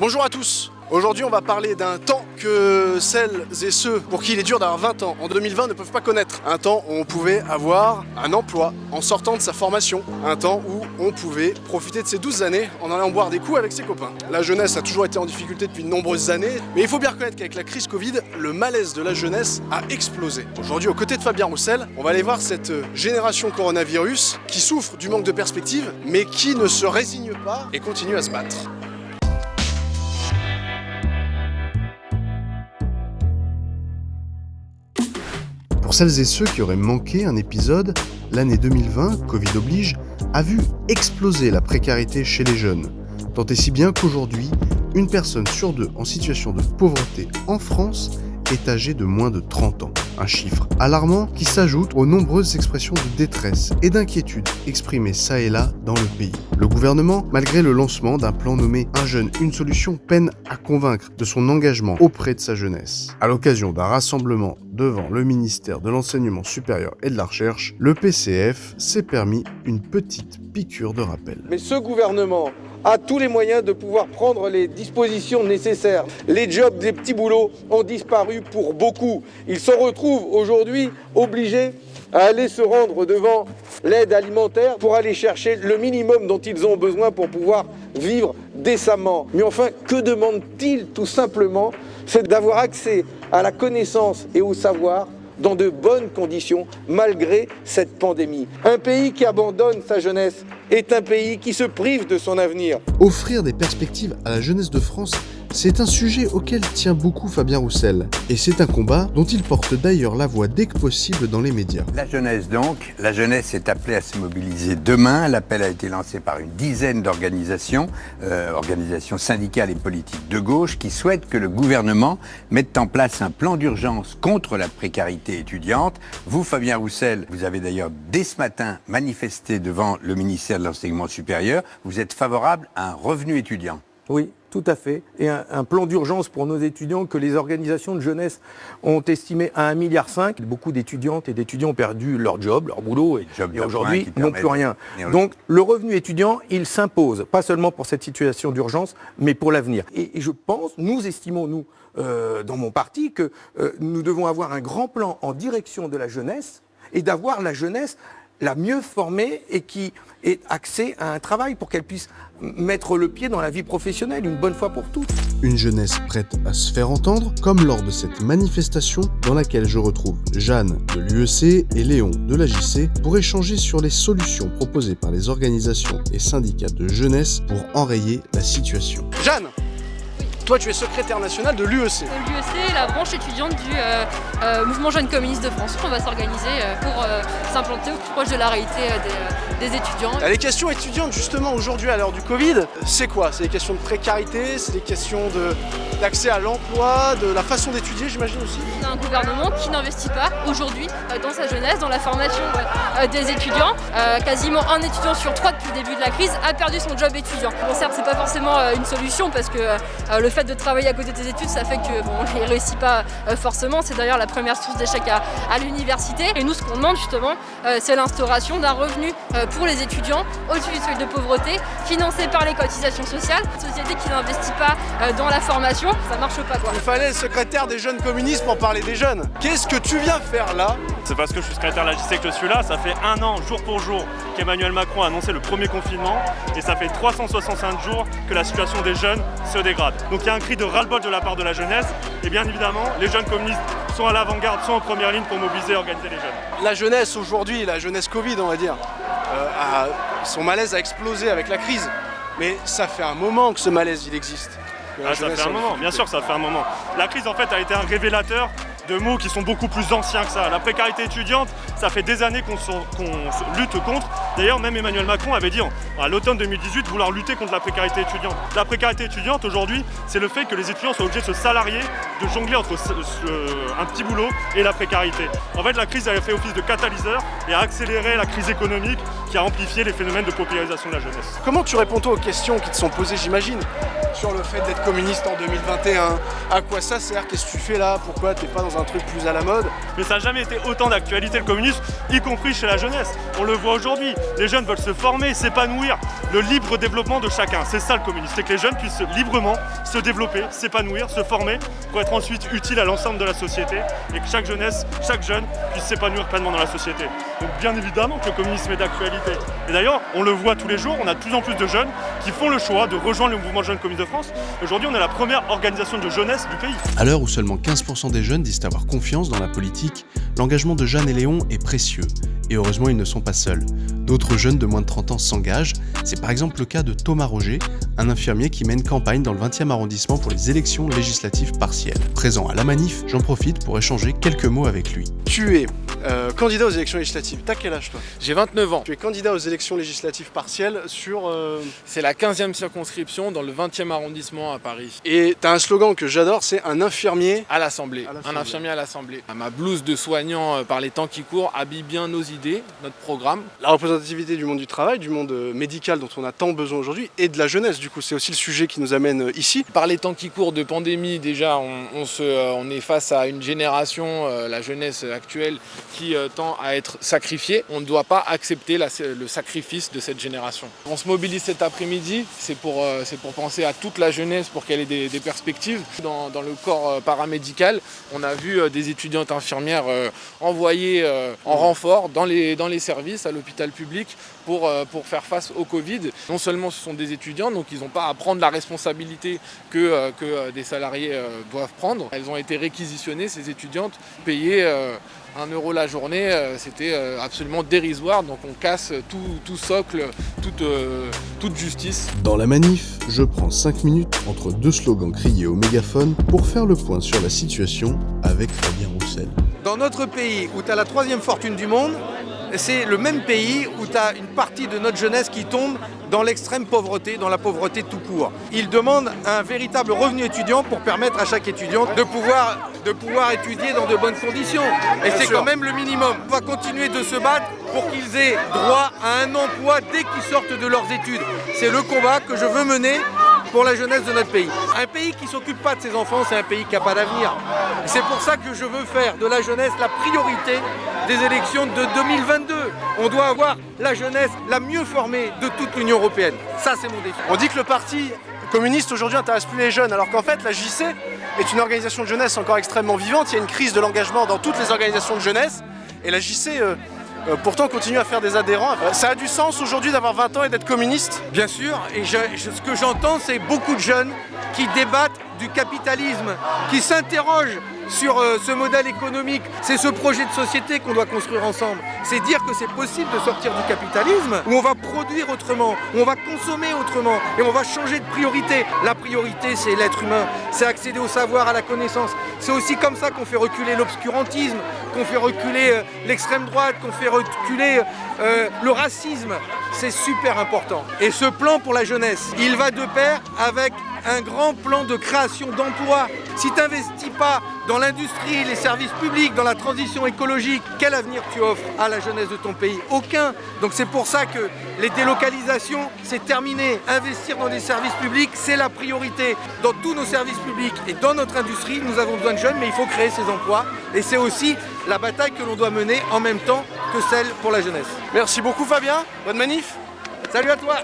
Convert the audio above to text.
Bonjour à tous Aujourd'hui on va parler d'un temps que celles et ceux pour qui il est dur d'avoir 20 ans en 2020 ne peuvent pas connaître. Un temps où on pouvait avoir un emploi en sortant de sa formation. Un temps où on pouvait profiter de ses 12 années en allant boire des coups avec ses copains. La jeunesse a toujours été en difficulté depuis de nombreuses années, mais il faut bien reconnaître qu'avec la crise Covid, le malaise de la jeunesse a explosé. Aujourd'hui aux côtés de Fabien Roussel, on va aller voir cette génération coronavirus qui souffre du manque de perspective, mais qui ne se résigne pas et continue à se battre. Pour celles et ceux qui auraient manqué un épisode, l'année 2020, Covid oblige, a vu exploser la précarité chez les jeunes. Tant et si bien qu'aujourd'hui, une personne sur deux en situation de pauvreté en France est âgée de moins de 30 ans. Un chiffre alarmant qui s'ajoute aux nombreuses expressions de détresse et d'inquiétude exprimées ça et là dans le pays. Le gouvernement, malgré le lancement d'un plan nommé Un jeune, une solution, peine à convaincre de son engagement auprès de sa jeunesse. À l'occasion d'un rassemblement devant le ministère de l'Enseignement supérieur et de la Recherche, le PCF s'est permis une petite piqûre de rappel. Mais ce gouvernement a tous les moyens de pouvoir prendre les dispositions nécessaires. Les jobs des petits boulots ont disparu pour beaucoup. Ils se retrouvent aujourd'hui obligés à aller se rendre devant l'aide alimentaire pour aller chercher le minimum dont ils ont besoin pour pouvoir vivre décemment. Mais enfin, que demandent-ils tout simplement? C'est d'avoir accès à la connaissance et au savoir dans de bonnes conditions malgré cette pandémie. Un pays qui abandonne sa jeunesse est un pays qui se prive de son avenir. Offrir des perspectives à la jeunesse de France, c'est un sujet auquel tient beaucoup Fabien Roussel. Et c'est un combat dont il porte d'ailleurs la voix dès que possible dans les médias. La jeunesse donc, la jeunesse est appelée à se mobiliser demain. L'appel a été lancé par une dizaine d'organisations, euh, organisations syndicales et politiques de gauche, qui souhaitent que le gouvernement mette en place un plan d'urgence contre la précarité étudiante. Vous, Fabien Roussel, vous avez d'ailleurs dès ce matin manifesté devant le ministère de l'Enseignement supérieur. Vous êtes favorable à un revenu étudiant? Oui, tout à fait. Et un, un plan d'urgence pour nos étudiants que les organisations de jeunesse ont estimé à 1,5 milliard. Beaucoup d'étudiantes et d'étudiants ont perdu leur job, leur boulot, et, et aujourd'hui n'ont plus rien. Donc le revenu étudiant, il s'impose, pas seulement pour cette situation d'urgence, mais pour l'avenir. Et, et, je pense, nous estimons, nous, euh, dans mon parti, que euh, nous devons avoir un grand plan en direction de la jeunesse et d'avoir la jeunesse la mieux formée et qui ait accès à un travail pour qu'elle puisse mettre le pied dans la vie professionnelle une bonne fois pour toutes. Une jeunesse prête à se faire entendre, comme lors de cette manifestation dans laquelle je retrouve Jeanne de l'UEC et Léon de la JC pour échanger sur les solutions proposées par les organisations et syndicats de jeunesse pour enrayer la situation. Jeanne toi, tu es secrétaire national de l'UEC. L'UEC, la branche étudiante du euh, euh, mouvement jeune communiste de France. On va s'organiser euh, pour euh, s'implanter au plus proche de la réalité des, des, étudiants. Les questions étudiantes, justement, aujourd'hui, à l'heure du Covid, c'est quoi? C'est des questions de précarité, c'est des questions d'accès à l'emploi, de la façon d'étudier, j'imagine aussi On un gouvernement qui n'investit pas aujourd'hui dans sa jeunesse, dans la formation des étudiants. quasiment un étudiant sur trois depuis le début de la crise a perdu son job étudiant. Bon, certes, c'est pas forcément une solution parce que le fait de travailler à côté des études, ça fait que bon, on ne réussit pas euh, forcément. C'est d'ailleurs la première source d'échec à, l'université. Et nous, ce qu'on demande justement, euh, c'est l'instauration d'un revenu euh, pour les étudiants au-dessus du seuil de pauvreté, financé par les cotisations sociales. Une société qui n'investit pas euh, dans la formation, ça marche pas quoi. Il fallait le secrétaire des jeunes communistes pour parler des jeunes. Qu'est-ce que tu viens faire là C'est parce que je suis secrétaire de la JC que je suis là. Ça fait un an, jour pour jour, qu'Emmanuel Macron a annoncé le premier confinement. Et ça fait 365 jours que la situation des jeunes se dégrade. Donc il y a un cri de ras-le-bol de la part de la jeunesse. Et bien évidemment, les jeunes communistes sont à l'avant-garde, sont en première ligne pour mobiliser et organiser les jeunes. La jeunesse aujourd'hui, la jeunesse Covid on va dire, euh, a, son malaise a explosé avec la crise. Mais ça fait un moment que ce malaise il existe. Ah, ça fait un moment, bien sûr que ça fait un moment. La crise en fait a été un révélateur de mots qui sont beaucoup plus anciens que ça. La précarité étudiante, ça fait des années qu'on qu lutte contre. D'ailleurs, même Emmanuel Macron avait dit à l'automne 2018 vouloir lutter contre la précarité étudiante. La précarité étudiante aujourd'hui, c'est le fait que les étudiants soient obligés de se salarier, de jongler entre un petit boulot et la précarité. En fait, la crise a fait office de catalyseur et a accéléré la crise économique qui a amplifié les phénomènes de paupérisation de la jeunesse. Comment tu réponds toi aux questions qui te sont posées, j'imagine sur le fait d'être communiste en 2021. À quoi ça sert? Qu'est-ce que tu fais là? Pourquoi t'es pas dans un truc plus à la mode? Mais ça n'a jamais été autant d'actualité le communisme, y compris chez la jeunesse. On le voit aujourd'hui. Les jeunes veulent se former, s'épanouir, le libre développement de chacun. C'est ça le communisme, c'est que les jeunes puissent librement se développer, s'épanouir, se former pour être ensuite utile à l'ensemble de la société et que chaque jeunesse, chaque jeune puisse s'épanouir pleinement dans la société. Donc bien évidemment que le communisme est d'actualité. Et d'ailleurs, on le voit tous les jours, on a de plus en plus de jeunes qui font le choix de rejoindre le mouvement Jeunes Communistes de France. Aujourd'hui, on est la première organisation de jeunesse du pays. À l'heure où seulement 15% des jeunes disent avoir confiance dans la politique, l'engagement de Jeanne et Léon est précieux. Et heureusement, ils ne sont pas seuls. D'autres jeunes de moins de 30 ans s'engagent. C'est par exemple le cas de Thomas Roger, un infirmier qui mène campagne dans le 20e arrondissement pour les élections législatives partielles. Présent à la manif, j'en profite pour échanger quelques mots avec lui. Tu es candidat aux élections législatives. T'as quel âge toi J'ai 29 ans. Tu es candidat aux élections législatives partielles sur... euh, C'est la 15e circonscription dans le 20e arrondissement à Paris. Et t'as un slogan que j'adore, c'est un infirmier. À l'Assemblée, un infirmier à l'Assemblée. Ma blouse de soignant euh, par les temps qui courent habille bien nos idées, notre programme. La représentativité du monde du travail, du monde euh, médical dont on a tant besoin aujourd'hui, et de la jeunesse. Du coup, c'est aussi le sujet qui nous amène ici. Par les temps qui courent de pandémie, déjà, on, on se, on est face à une génération, la jeunesse actuelle, qui à être sacrifiée. On ne doit pas accepter le sacrifice de cette génération. On se mobilise cet après-midi, c'est pour, euh, penser à toute la jeunesse, pour qu'elle ait des, perspectives. Dans, le corps euh, paramédical, on a vu euh, des étudiantes infirmières envoyées en renfort dans les, services à l'hôpital public pour, faire face au Covid. Non seulement ce sont des étudiants, donc ils n'ont pas à prendre la responsabilité que, des salariés doivent prendre. Elles ont été réquisitionnées, ces étudiantes, payées 1 euro la journée, euh, c'était euh, absolument dérisoire. Donc on casse tout, tout socle, toute, euh, toute justice. Dans la manif, je prends 5 minutes entre deux slogans criés au mégaphone pour faire le point sur la situation avec Fabien Roussel. Dans notre pays où tu as la troisième fortune du monde, c'est le même pays où tu as une partie de notre jeunesse qui tombe dans l'extrême pauvreté, dans la pauvreté tout court. Il demande un véritable revenu étudiant pour permettre à chaque étudiant de pouvoir, de pouvoir étudier dans de bonnes conditions. Et c'est quand même le minimum. On va continuer de se battre pour qu'ils aient droit à un emploi dès qu'ils sortent de leurs études. C'est le combat que je veux mener pour la jeunesse de notre pays. Un pays qui s'occupe pas de ses enfants, c'est un pays qui n'a pas d'avenir. C'est pour ça que je veux faire de la jeunesse la priorité des élections de 2022. On doit avoir la jeunesse la mieux formée de toute l'Union européenne. Ça, c'est mon défi. On dit que le parti communiste aujourd'hui intéresse plus les jeunes, alors qu'en fait la JC est une organisation de jeunesse encore extrêmement vivante. Il y a une crise de l'engagement dans toutes les organisations de jeunesse. Et la JC euh, euh, pourtant continue à faire des adhérents. Euh, ça a du sens aujourd'hui d'avoir 20 ans et d'être communiste? Bien sûr, et je- je- ce que j'entends, c'est beaucoup de jeunes qui débattent du capitalisme, qui s'interrogent sur euh, ce modèle économique. C'est ce projet de société qu'on doit construire ensemble. C'est dire que c'est possible de sortir du capitalisme, où on va produire autrement, où on va consommer autrement, et on va changer de priorité. La priorité, c'est l'être humain, c'est accéder au savoir, à la connaissance. C'est aussi comme ça qu'on fait reculer l'obscurantisme, qu'on fait reculer euh, l'extrême droite, qu'on fait reculer euh, le racisme. C'est super important. Et ce plan pour la jeunesse, il va de pair avec un grand plan de création d'emplois. Si tu n'investis pas dans l'industrie, les services publics, dans la transition écologique, quel avenir tu offres à la jeunesse de ton pays? Aucun. Donc c'est pour ça que les délocalisations, c'est terminé. Investir dans des services publics, c'est la priorité. Dans tous nos services publics et dans notre industrie, nous avons besoin de jeunes, mais il faut créer ces emplois. Et c'est aussi la bataille que l'on doit mener en même temps que celle pour la jeunesse. Merci beaucoup Fabien, bonne manif Salut à toi